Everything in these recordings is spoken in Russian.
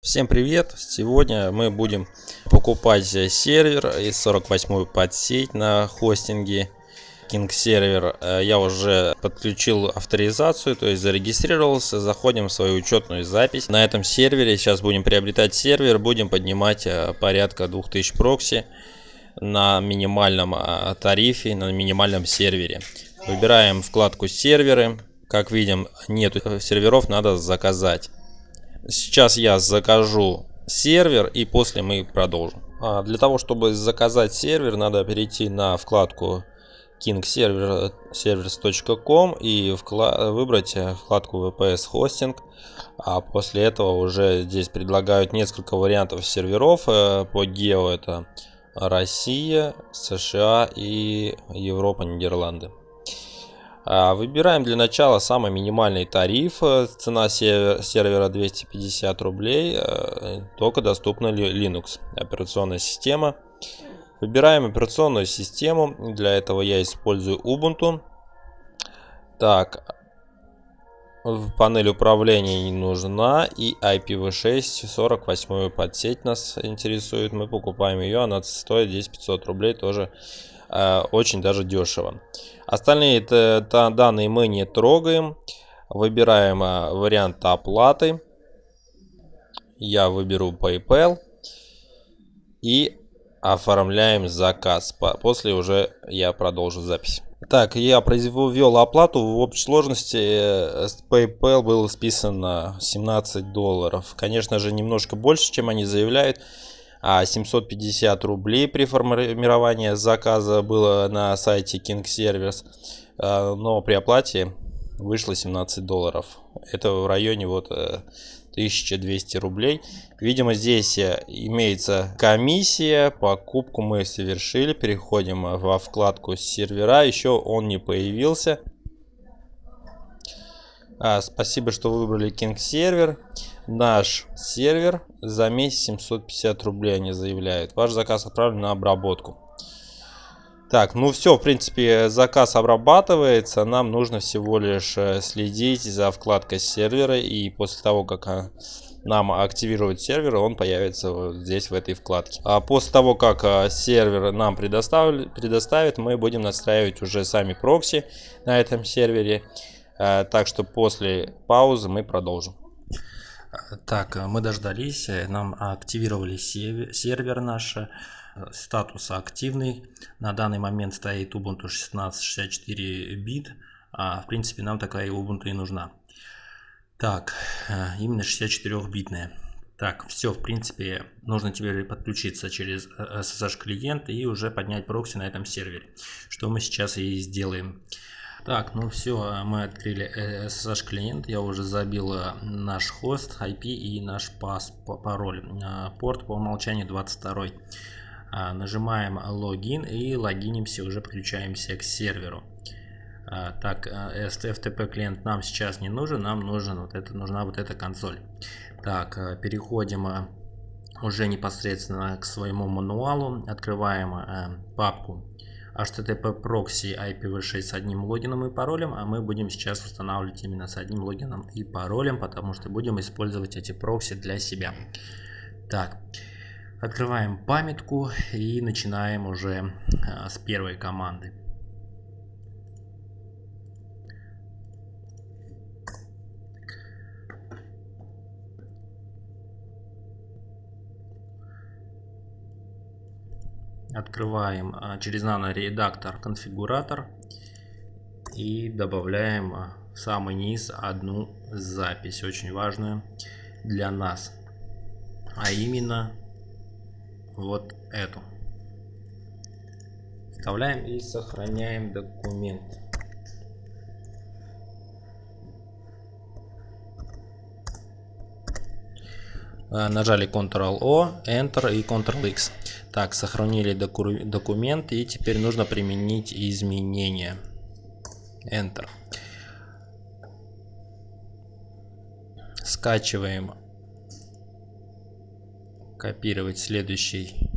Всем привет! Сегодня мы будем покупать сервер из 48 подсеть на хостинге King сервер. Э, я уже подключил авторизацию, то есть зарегистрировался. Заходим в свою учетную запись. На этом сервере сейчас будем приобретать сервер, будем поднимать э, порядка 2000 прокси на минимальном э, тарифе, на минимальном сервере. Выбираем вкладку серверы. Как видим, нет серверов, надо заказать. Сейчас я закажу сервер и после мы продолжим. А для того, чтобы заказать сервер, надо перейти на вкладку kingservers.com и выбрать вкладку VPS Hosting. А после этого уже здесь предлагают несколько вариантов серверов э, по гео. Это Россия, США и Европа, Нидерланды. А, выбираем для начала самый минимальный тариф. Э, цена сервера 250 рублей. Э, только доступна Linux операционная система. Выбираем операционную систему. Для этого я использую Ubuntu. Так, панель управления не нужна и IPv6 48 подсеть нас интересует мы покупаем ее она стоит здесь 500 рублей тоже э, очень даже дешево остальные это, это данные мы не трогаем выбираем э, вариант оплаты я выберу PayPal и оформляем заказ после уже я продолжу запись так, я произвел оплату. В общей сложности э, с PayPal было списано 17 долларов. Конечно же, немножко больше, чем они заявляют. А 750 рублей при формировании заказа было на сайте King Service. А, но при оплате вышло 17 долларов. Это в районе вот э, 1200 рублей. Видимо, здесь э, имеется комиссия. Покупку мы совершили. Переходим э, во вкладку сервера. Еще он не появился. А, спасибо, что выбрали King сервер. Наш сервер за месяц 750 рублей они заявляют. Ваш заказ отправлен на обработку. Так, ну все, в принципе, заказ обрабатывается. Нам нужно всего лишь э, следить за вкладкой сервера. И после того, как а, нам активировать сервер, он появится вот здесь, в этой вкладке. А после того, как а, сервер нам предоставит, предоставит, мы будем настраивать уже сами прокси на этом сервере. Э, так что после паузы мы продолжим. Так, мы дождались, нам активировали сервер наш статус активный. На данный момент стоит Ubuntu 1664 бит. А, в принципе, нам такая Ubuntu и нужна. Так, э, именно 64-битная. Так, все, в принципе, нужно теперь подключиться через SSH э, клиент и уже поднять прокси на этом сервере. Что мы сейчас и сделаем. Так, ну все, мы открыли SSH клиент, я уже забил наш хост, IP и наш пас, пароль. Э, порт по умолчанию 22. А, нажимаем логин и логинимся, уже подключаемся к серверу. Так, FTP клиент нам сейчас не нужен, нам нужен вот это, нужна вот эта консоль. Так, переходим уже непосредственно к своему мануалу, открываем папку HTTP proxy IPv6 с одним логином и паролем, а мы будем сейчас устанавливать именно с одним логином и паролем, потому что будем использовать эти прокси для себя. Так, Открываем памятку и начинаем уже а, с первой команды. Открываем а, через наноредактор конфигуратор и добавляем а, в самый низ одну запись, очень важную для нас, а именно вот эту. Вставляем и сохраняем документ. А, нажали Ctrl-O, Enter и Ctrl-X. Так, сохранили доку документ и теперь нужно применить изменения. Enter. Скачиваем копировать следующий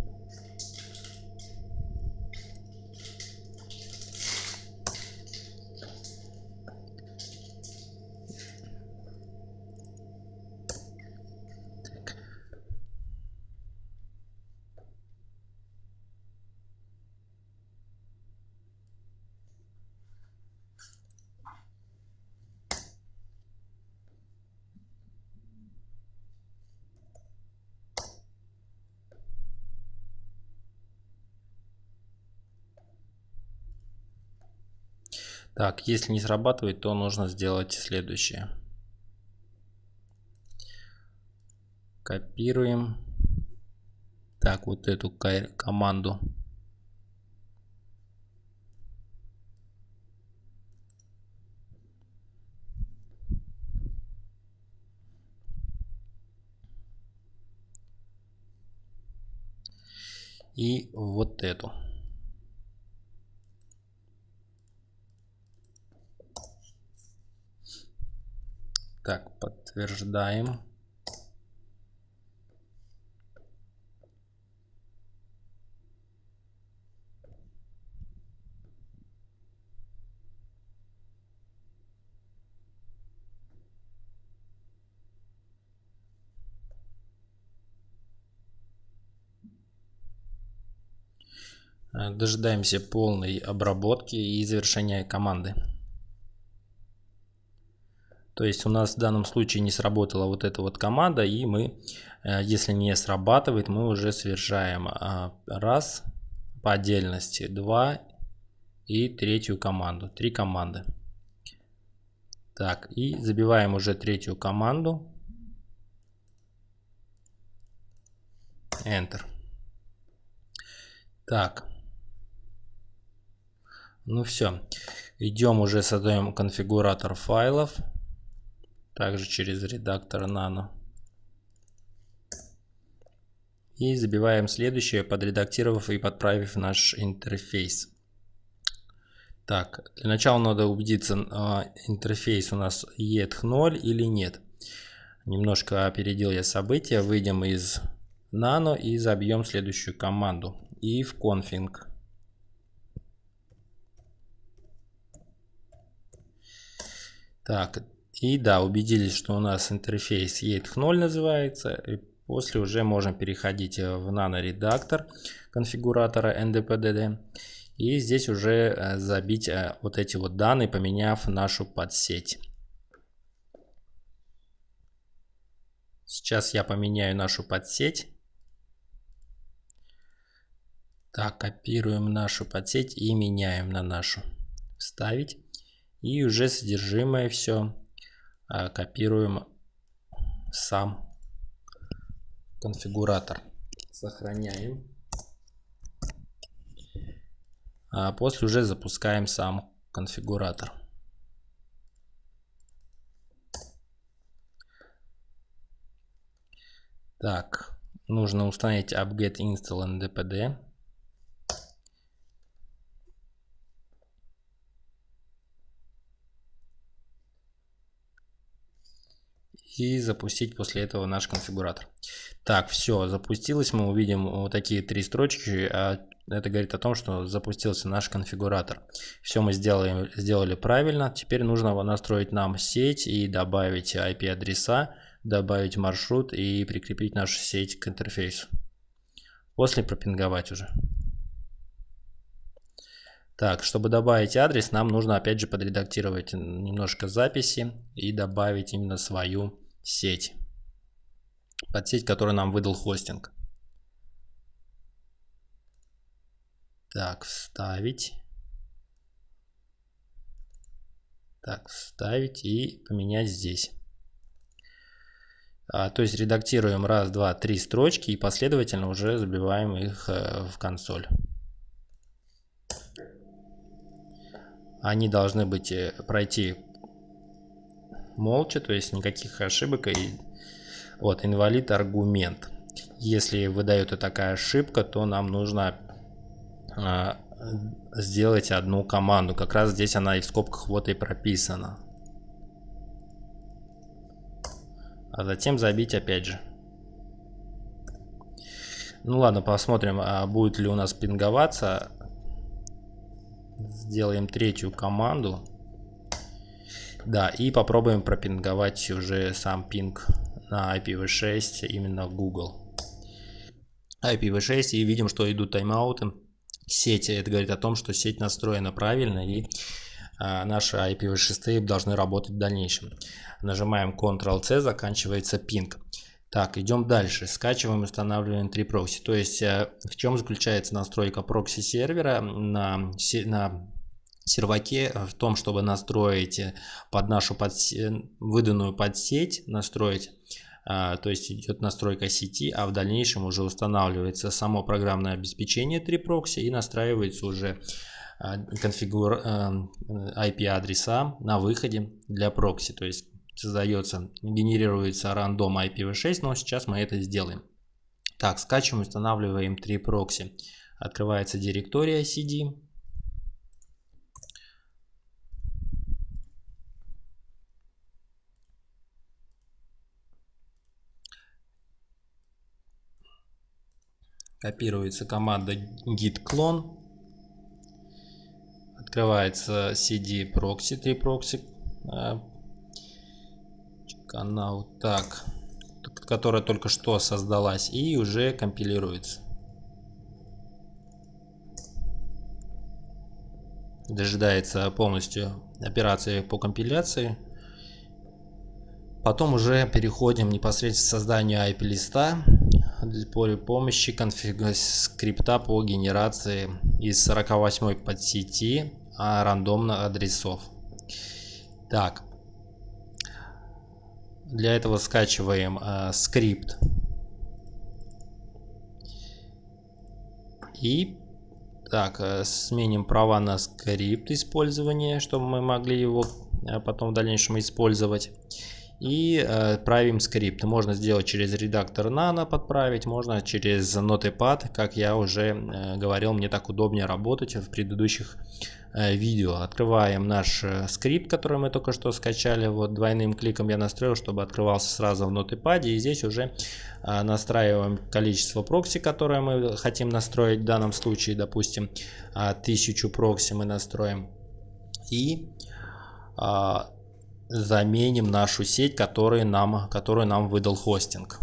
Так, если не срабатывает, то нужно сделать следующее. Копируем. Так, вот эту команду. И вот эту. Так, подтверждаем. Э, дожидаемся полной обработки и завершения команды. То есть у нас в данном случае не сработала вот эта вот команда, и мы, э, если не срабатывает, мы уже совершаем а, раз по отдельности, два и третью команду, три команды. Так, и забиваем уже третью команду. Enter. Так, ну все. Идем уже создаем конфигуратор файлов. Также через редактор Nano. И забиваем следующее, подредактировав и подправив наш интерфейс. Так, для начала надо убедиться, э, интерфейс у нас ETH0 или нет. Немножко опередил я события. Выйдем из Nano и забьем следующую команду. if config Так, и да, убедились, что у нас интерфейс ETH0 называется. И после уже можем переходить в наноредактор конфигуратора NDPDD. И здесь уже э, забить э, вот эти вот данные, поменяв нашу подсеть. Сейчас я поменяю нашу подсеть. Так, копируем нашу подсеть и меняем на нашу. Вставить. И уже содержимое все копируем сам конфигуратор. Сохраняем. А после уже запускаем сам конфигуратор. Так, нужно установить apt-get install ndpd. И запустить после этого наш конфигуратор. Так, все, запустилось. Мы увидим вот такие три строчки. А это говорит о том, что запустился наш конфигуратор. Все мы сделали, сделали правильно. Теперь нужно настроить нам сеть и добавить IP-адреса, добавить маршрут и прикрепить нашу сеть к интерфейсу. После пропинговать уже. Так, чтобы добавить адрес, нам нужно опять же подредактировать немножко записи и добавить именно свою сеть. Под сеть, которую нам выдал хостинг. Так, вставить. Так, вставить и поменять здесь. А, то есть редактируем раз, два, три строчки и последовательно уже забиваем их э, в консоль. Они должны быть э, пройти молча, то есть никаких ошибок. И вот инвалид аргумент. Если выдает такая ошибка, то нам нужно а, сделать одну команду. Как раз здесь она и в скобках вот и прописана. А затем забить опять же. Ну ладно, посмотрим, а будет ли у нас пинговаться Сделаем третью команду. Да, и попробуем пропинговать уже сам пинг на IPv6, именно Google. IPv6 и видим, что идут тайм-ауты сети. Это говорит о том, что сеть настроена правильно и а, наши IPv6 должны работать в дальнейшем. Нажимаем Ctrl-C, заканчивается пинг. Так, идем дальше. Скачиваем и устанавливаем три прокси. То есть, э, в чем заключается настройка прокси сервера на, на серваке в том, чтобы настроить под нашу подсе... выданную подсеть, настроить то есть идет настройка сети, а в дальнейшем уже устанавливается само программное обеспечение 3 прокси и настраивается уже конфигур IP адреса на выходе для прокси, то есть создается, генерируется рандом IPv6, но сейчас мы это сделаем. Так, скачиваем, устанавливаем 3 прокси. Открывается директория CD. Копируется команда git clone. Открывается CD proxy, 3 прокси. Канал так, которая только что создалась и уже компилируется. Дожидается полностью операции по компиляции. Потом уже переходим непосредственно к созданию IP-листа при помощи конфиг... скрипта по генерации из 48 подсети а рандомно адресов. Так. Для этого скачиваем э, скрипт. И так, э, сменим права на скрипт использования, чтобы мы могли его э, потом в дальнейшем использовать и э, правим скрипт. Можно сделать через редактор Nano подправить, можно через Notepad, как я уже э, говорил, мне так удобнее работать в предыдущих видео. Открываем наш э, скрипт, который мы только что скачали. Вот двойным кликом я настроил, чтобы открывался сразу в Notepad. И здесь уже э, настраиваем количество прокси, которое мы хотим настроить. В данном случае, допустим, э, 1000 прокси мы настроим. И э, заменим нашу сеть, которую нам, которую нам выдал хостинг.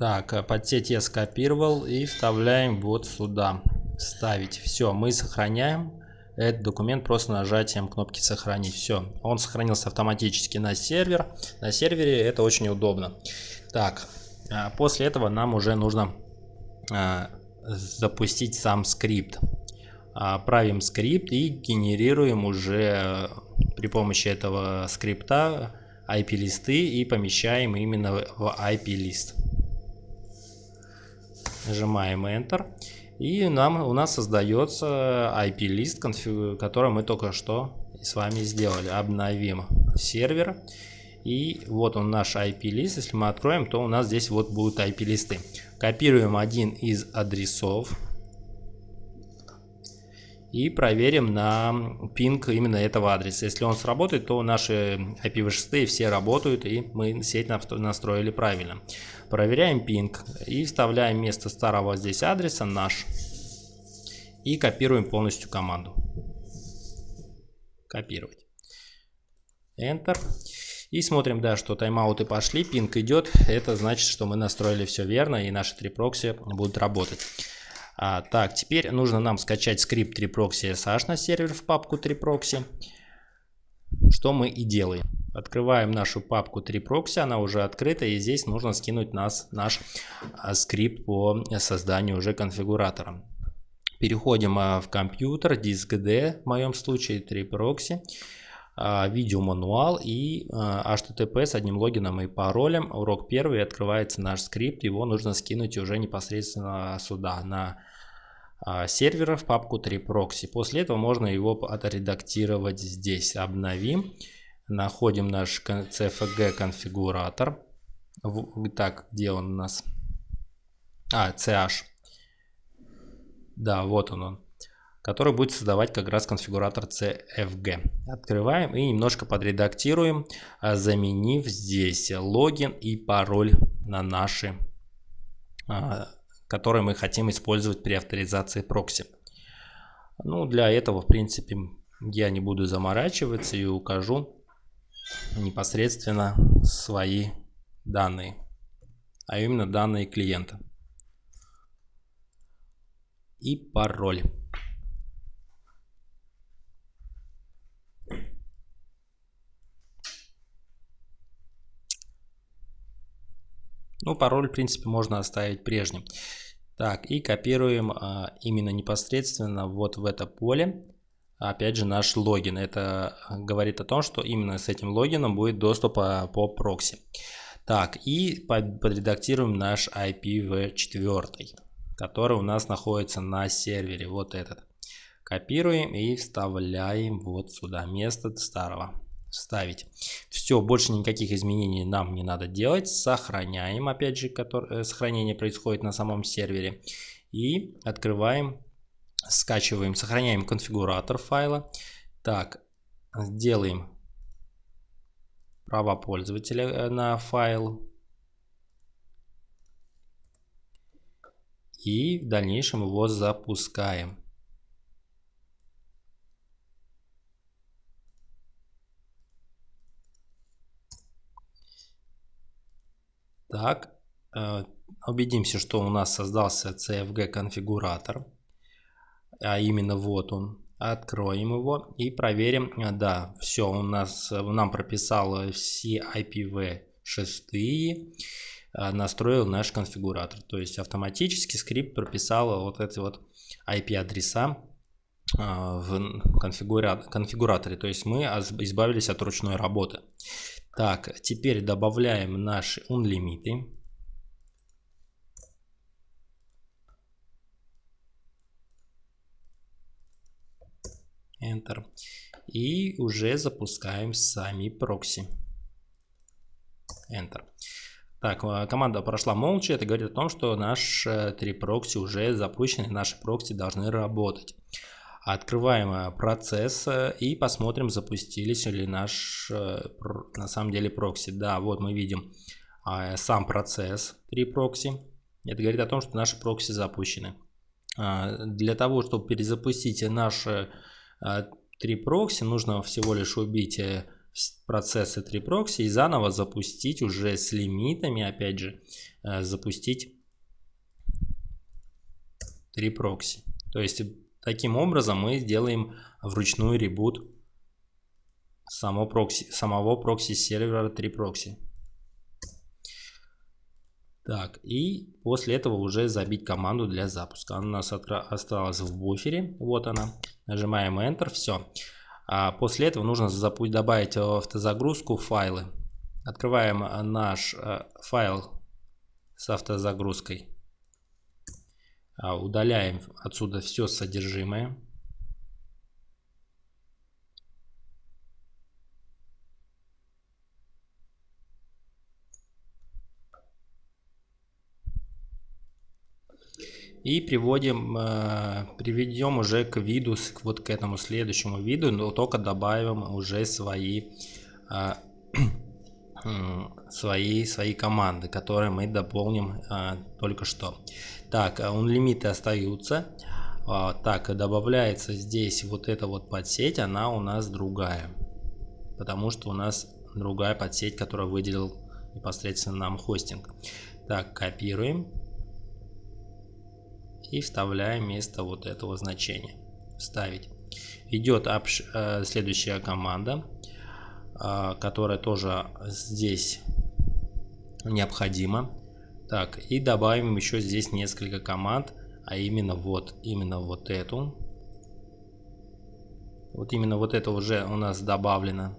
Так, подсеть я скопировал и вставляем вот сюда. Ставить. Все, мы сохраняем этот документ просто нажатием кнопки сохранить. Все, он сохранился автоматически на сервер. На сервере это очень удобно. Так, а после этого нам уже нужно а, запустить сам скрипт. Правим скрипт и генерируем уже при помощи этого скрипта IP-листы и помещаем именно в IP-лист. Нажимаем Enter. И нам, у нас создается IP-лист, который мы только что с вами сделали. Обновим сервер. И вот он наш IP-лист. Если мы откроем, то у нас здесь вот будут IP-листы. Копируем один из адресов и проверим на пинг именно этого адреса. Если он сработает, то наши IPv6 все работают и мы сеть настроили правильно. Проверяем пинг и вставляем вместо старого здесь адреса наш и копируем полностью команду. Копировать. Enter. И смотрим, да, что тайм-ауты пошли, пинг идет. Это значит, что мы настроили все верно и наши три прокси будут работать. А, так, теперь нужно нам скачать скрипт 3proxy SH на сервер в папку 3proxy. Что мы и делаем. Открываем нашу папку 3proxy, она уже открыта, и здесь нужно скинуть нас, наш а, скрипт по созданию уже конфигуратора. Переходим а, в компьютер, диск D, в моем случае 3proxy, а, видеомануал и HTTP с одним логином и паролем. Урок первый, открывается наш скрипт, его нужно скинуть уже непосредственно сюда, на а, сервера в папку 3proxy. После этого можно его отредактировать здесь. Обновим. Находим наш CFG конфигуратор. Так, где он у нас? А, CH. Да, вот он он. Который будет создавать как раз конфигуратор CFG. Открываем и немножко подредактируем, а, заменив здесь логин и пароль на наши а, который мы хотим использовать при авторизации прокси. Ну, для этого, в принципе, я не буду заморачиваться и укажу непосредственно свои данные, а именно данные клиента и пароль. Ну, пароль, в принципе, можно оставить прежним. Так, и копируем а, именно непосредственно вот в это поле, опять же, наш логин. Это говорит о том, что именно с этим логином будет доступ по, по прокси. Так, и подредактируем наш IPv4, который у нас находится на сервере, вот этот. Копируем и вставляем вот сюда, место старого вставить. Все, больше никаких изменений нам не надо делать. Сохраняем, опять же, который, э, сохранение происходит на самом сервере. И открываем, скачиваем, сохраняем конфигуратор файла. Так, сделаем права пользователя э, на файл. И в дальнейшем его запускаем. Так, э, убедимся, что у нас создался CFG конфигуратор, а именно вот он. Откроем его и проверим. Да, все, у нас нам прописал все IPv6 э, настроил наш конфигуратор. То есть автоматически скрипт прописал вот эти вот IP-адреса э, в конфигураторе. То есть мы избавились от ручной работы. Так, теперь добавляем наши unlimited. Enter. И уже запускаем сами прокси. Enter. Так, э, команда прошла молча. Это говорит о том, что наши три прокси уже запущены. Наши прокси должны работать. Открываем э, процесс э, и посмотрим, запустились ли наш э, на самом деле прокси. Да, вот мы видим сам процесс три прокси. Это говорит о том, что наши прокси запущены. Для того, чтобы перезапустить наши три прокси, нужно всего лишь убить процессы три прокси и заново запустить уже с лимитами, опять же, запустить три прокси. То есть Таким образом мы сделаем вручную ребут само прокси, самого прокси сервера 3 прокси. Так, и после этого уже забить команду для запуска. Она у нас осталась в буфере. Вот она. Нажимаем Enter. Все. А после этого нужно добавить в автозагрузку файлы. Открываем наш э, файл с автозагрузкой. А, удаляем отсюда все содержимое. И приводим, э, приведем уже к виду, вот к этому следующему виду, но только добавим уже свои, э, свои, свои команды, которые мы дополним э, только что. Так, unlimited а остаются. А, так, добавляется здесь вот эта вот подсеть, она у нас другая. Потому что у нас другая подсеть, которая выделил непосредственно нам хостинг. Так, копируем. И вставляем вместо вот этого значения. Вставить. Идет э, следующая команда, э, которая тоже здесь необходима. Так, и добавим еще здесь несколько команд, а именно вот, именно вот эту. Вот именно вот это уже у нас добавлено.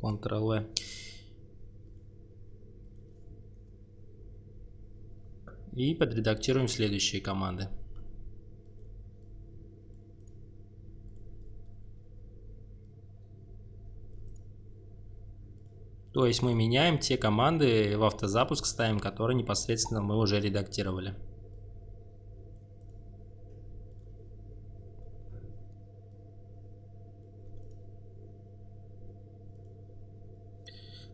Ctrl-E. И подредактируем следующие команды. То есть мы меняем те команды в автозапуск ставим, которые непосредственно мы уже редактировали.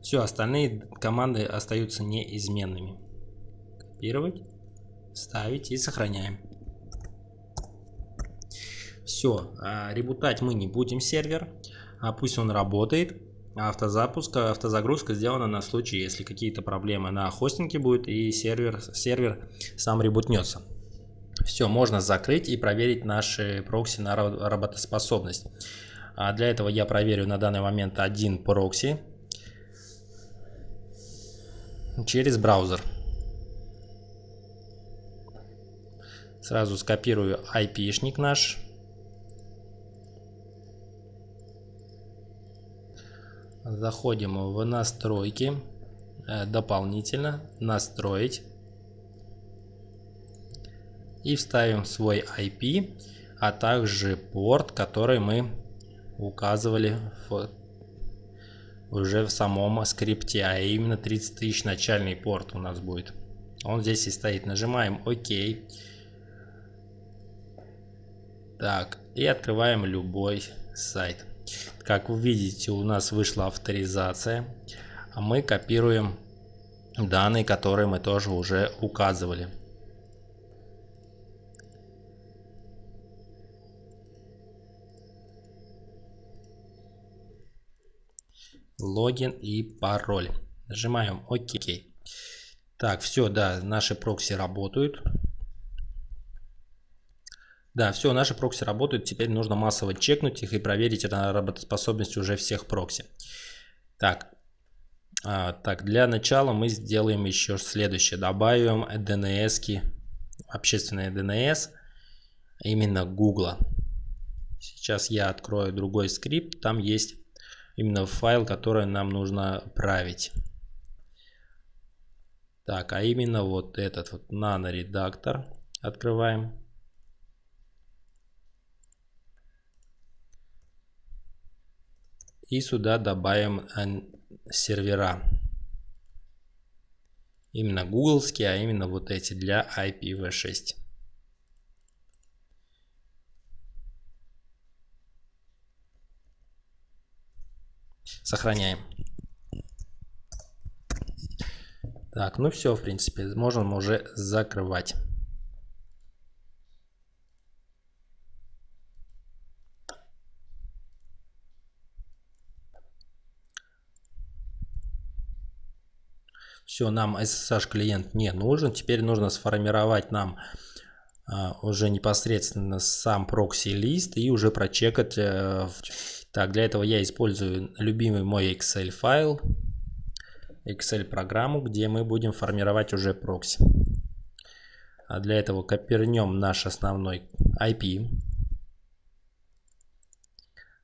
Все, остальные команды остаются неизменными. Копировать, ставить и сохраняем. Все, а, ребутать мы не будем сервер, а пусть он работает. Автозапуск, автозагрузка сделана на случай, если какие-то проблемы на хостинге будет и сервер, сервер сам ребутнется. Все, можно закрыть и проверить наши прокси на работоспособность. А для этого я проверю на данный момент один прокси через браузер. Сразу скопирую IP-шник наш. Заходим в настройки. Э, дополнительно настроить. И вставим свой IP, а также порт, который мы указывали в, уже в самом скрипте, а именно 30 тысяч начальный порт у нас будет. Он здесь и стоит. Нажимаем ОК. Так, и открываем любой сайт. Как вы видите, у нас вышла авторизация. А мы копируем данные, которые мы тоже уже указывали. Логин и пароль. Нажимаем ОК. Так, все, да, наши прокси работают. Да, все, наши прокси работают. Теперь нужно массово чекнуть их и проверить работоспособность уже всех прокси. Так, а, так, для начала мы сделаем еще следующее. Добавим DNS, -ки, общественные DNS, именно Google. Сейчас я открою другой скрипт. Там есть именно файл, который нам нужно править. Так, а именно вот этот вот наноредактор открываем. И сюда добавим э, сервера. Именно гугловские, а именно вот эти для IPv6. Сохраняем. Так, ну все, в принципе, можем уже закрывать. Все, нам SSH клиент не нужен. Теперь нужно сформировать нам а, уже непосредственно сам прокси-лист и уже прочекать. А, так, для этого я использую любимый мой Excel файл, Excel программу, где мы будем формировать уже прокси. А для этого копернем наш основной IP,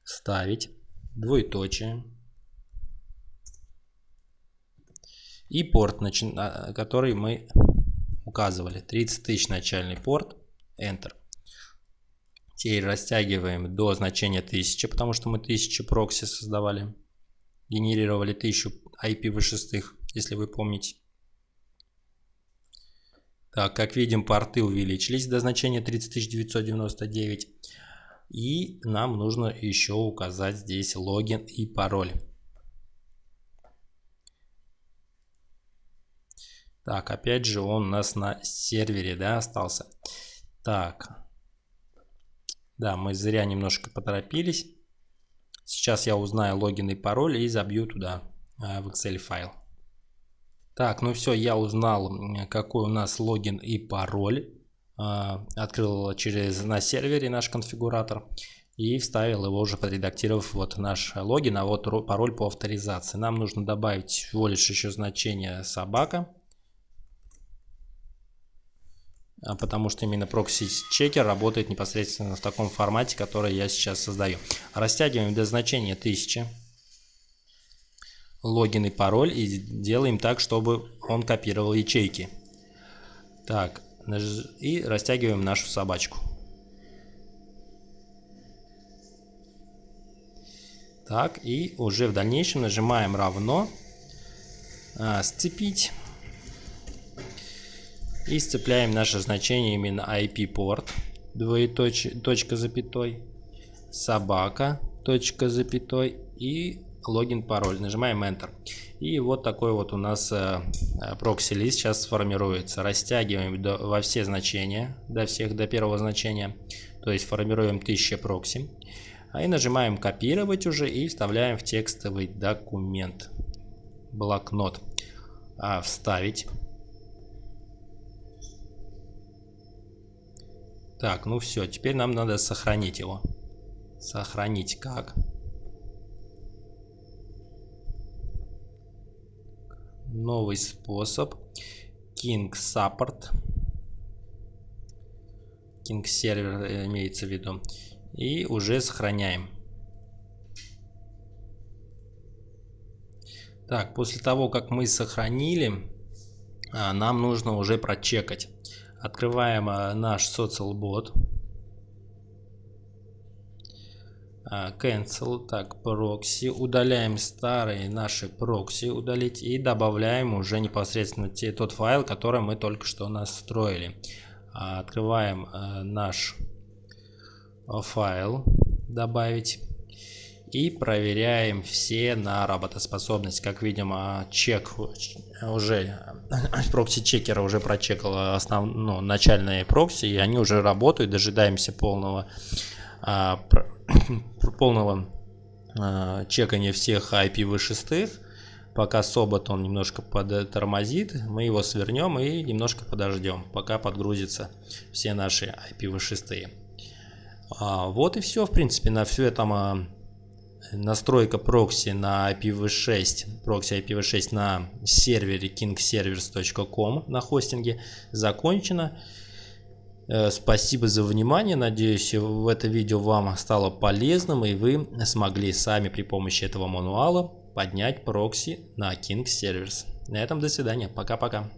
ставить двоеточие и порт, который мы указывали. 30 тысяч начальный порт. Enter. Теперь растягиваем до значения 1000, потому что мы 1000 прокси создавали. Генерировали 1000 IPv6, если вы помните. Так, как видим, порты увеличились до значения 30999. И нам нужно еще указать здесь логин и пароль. Так, опять же он у нас на сервере, да, остался. Так. Да, мы зря немножко поторопились. Сейчас я узнаю логин и пароль и забью туда э, в Excel файл. Так, ну все, я узнал, какой у нас логин и пароль. Э, открыл через на сервере наш конфигуратор и вставил его уже подредактировав вот наш логин, а вот пароль по авторизации. Нам нужно добавить всего лишь еще значение собака а, потому что именно прокси-чекер работает непосредственно в таком формате, который я сейчас создаю. Растягиваем до значения 1000 логин и пароль и делаем так, чтобы он копировал ячейки. Так, и растягиваем нашу собачку. Так, и уже в дальнейшем нажимаем равно, а, сцепить и сцепляем наше значение именно IP-порт, двоеточие, точка запятой, собака, точка запятой и логин, пароль. Нажимаем Enter. И вот такой вот у нас э, э, прокси-лист сейчас сформируется. Растягиваем до, во все значения, до всех, до первого значения. То есть формируем 1000 прокси. И нажимаем копировать уже и вставляем в текстовый документ. Блокнот. А, вставить. Так, ну все, теперь нам надо сохранить его. Сохранить как. Новый способ. King Support. King сервер э, имеется в виду. И уже сохраняем. Так, после того, как мы сохранили, а, нам нужно уже прочекать. Открываем а, наш социалбот. А, cancel, так, прокси. Удаляем старые наши прокси, удалить. И добавляем уже непосредственно те, тот файл, который мы только что настроили. Открываем наш файл, добавить. И проверяем все на работоспособность. Как видим, чек уже, прокси чекера уже прочекал основ, ну, начальные прокси, и они уже работают. Дожидаемся полного, а, полного а, чекания всех IPv6. Пока собот он немножко подтормозит, мы его свернем и немножко подождем, пока подгрузятся все наши IPv6. А, вот и все, в принципе, на все это а, настройка прокси на IPv6, прокси IPv6 на сервере kingservers.com на хостинге закончена. Э, спасибо за внимание. Надеюсь, в это видео вам стало полезным и вы смогли сами при помощи этого мануала поднять прокси на King Servers. На этом до свидания. Пока-пока.